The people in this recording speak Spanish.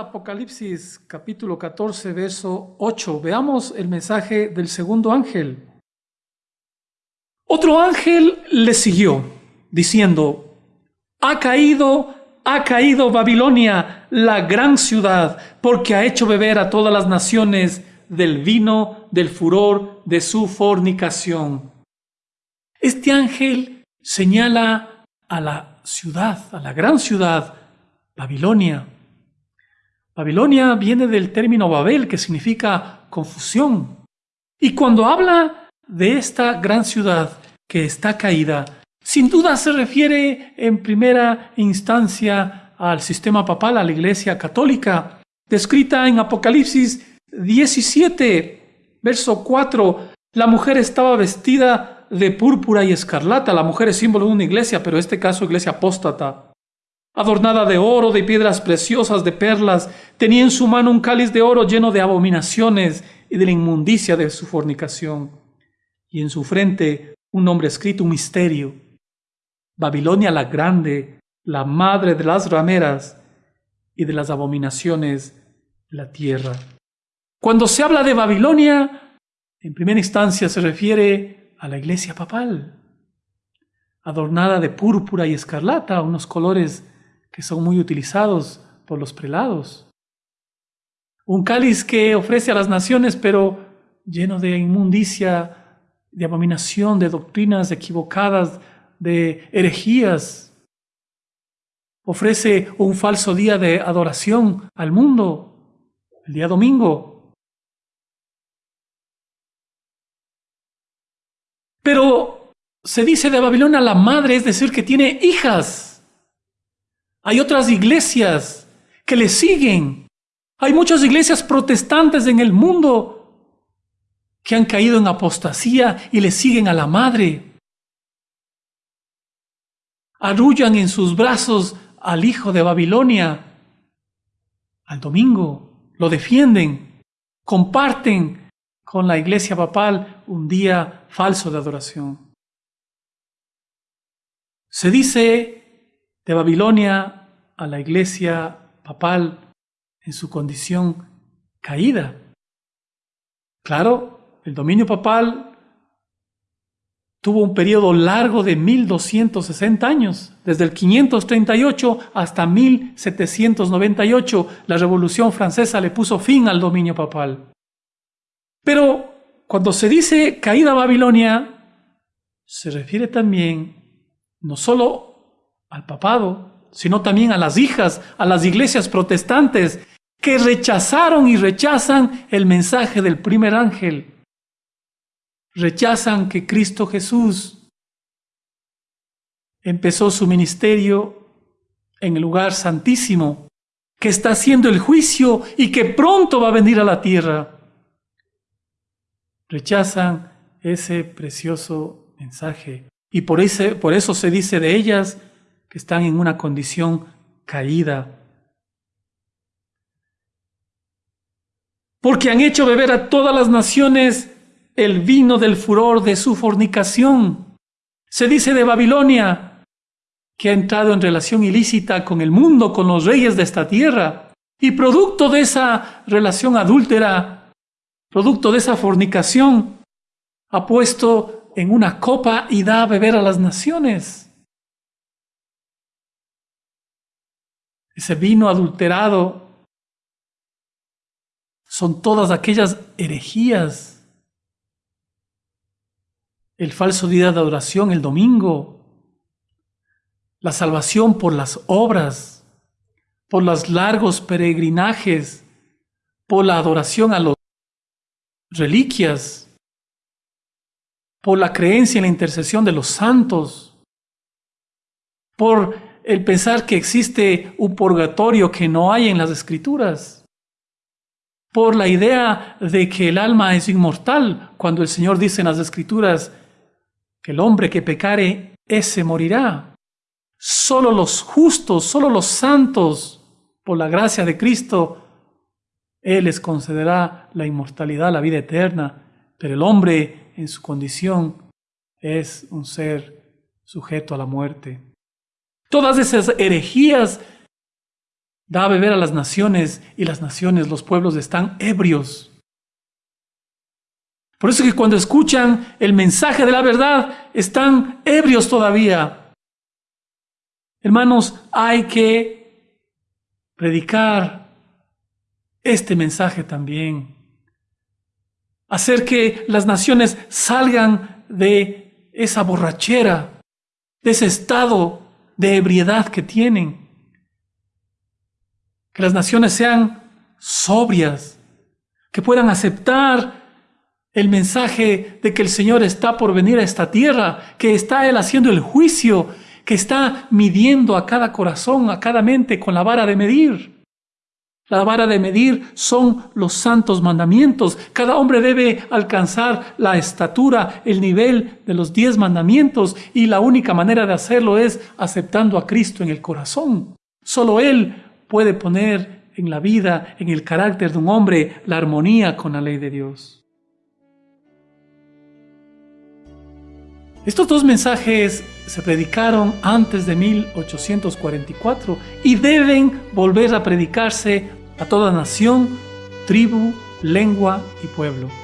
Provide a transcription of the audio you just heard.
Apocalipsis capítulo 14, verso 8. Veamos el mensaje del segundo ángel. Otro ángel le siguió, diciendo, ha caído, ha caído Babilonia, la gran ciudad, porque ha hecho beber a todas las naciones del vino del furor de su fornicación. Este ángel señala a la ciudad, a la gran ciudad, Babilonia. Babilonia viene del término Babel, que significa confusión. Y cuando habla de esta gran ciudad que está caída, sin duda se refiere en primera instancia al sistema papal, a la Iglesia católica, descrita en Apocalipsis 17, verso 4. La mujer estaba vestida de púrpura y escarlata. La mujer es símbolo de una iglesia, pero en este caso iglesia apóstata adornada de oro, de piedras preciosas, de perlas, tenía en su mano un cáliz de oro lleno de abominaciones y de la inmundicia de su fornicación, y en su frente un nombre escrito, un misterio, Babilonia la grande, la madre de las rameras y de las abominaciones de la tierra. Cuando se habla de Babilonia, en primera instancia se refiere a la iglesia papal, adornada de púrpura y escarlata, unos colores que son muy utilizados por los prelados. Un cáliz que ofrece a las naciones, pero lleno de inmundicia, de abominación, de doctrinas equivocadas, de herejías. Ofrece un falso día de adoración al mundo, el día domingo. Pero se dice de Babilonia la madre, es decir, que tiene hijas. Hay otras iglesias que le siguen. Hay muchas iglesias protestantes en el mundo que han caído en apostasía y le siguen a la madre. Arrullan en sus brazos al hijo de Babilonia, al domingo, lo defienden, comparten con la iglesia papal un día falso de adoración. Se dice de Babilonia a la iglesia papal en su condición caída. Claro, el dominio papal tuvo un periodo largo de 1260 años, desde el 538 hasta 1798. La Revolución Francesa le puso fin al dominio papal. Pero cuando se dice caída Babilonia, se refiere también no solo al papado, sino también a las hijas, a las iglesias protestantes que rechazaron y rechazan el mensaje del primer ángel. Rechazan que Cristo Jesús empezó su ministerio en el lugar santísimo, que está haciendo el juicio y que pronto va a venir a la tierra. Rechazan ese precioso mensaje. Y por, ese, por eso se dice de ellas, están en una condición caída. Porque han hecho beber a todas las naciones el vino del furor de su fornicación. Se dice de Babilonia que ha entrado en relación ilícita con el mundo, con los reyes de esta tierra, y producto de esa relación adúltera, producto de esa fornicación, ha puesto en una copa y da a beber a las naciones. Ese vino adulterado, son todas aquellas herejías, el falso día de adoración, el domingo, la salvación por las obras, por los largos peregrinajes, por la adoración a las reliquias, por la creencia en la intercesión de los santos, por el pensar que existe un purgatorio que no hay en las escrituras, por la idea de que el alma es inmortal, cuando el Señor dice en las escrituras que el hombre que pecare, ese morirá. Solo los justos, solo los santos, por la gracia de Cristo, Él les concederá la inmortalidad, la vida eterna, pero el hombre en su condición es un ser sujeto a la muerte. Todas esas herejías Da a beber a las naciones y las naciones, los pueblos están ebrios. Por eso que cuando escuchan el mensaje de la verdad, están ebrios todavía. Hermanos, hay que predicar este mensaje también. Hacer que las naciones salgan de esa borrachera, de ese estado de ebriedad que tienen. Que las naciones sean sobrias, que puedan aceptar el mensaje de que el Señor está por venir a esta tierra, que está Él haciendo el juicio, que está midiendo a cada corazón, a cada mente con la vara de medir. La vara de medir son los santos mandamientos. Cada hombre debe alcanzar la estatura, el nivel de los diez mandamientos y la única manera de hacerlo es aceptando a Cristo en el corazón. Solo Él puede poner en la vida, en el carácter de un hombre, la armonía con la ley de Dios. Estos dos mensajes se predicaron antes de 1844 y deben volver a predicarse a toda nación, tribu, lengua y pueblo.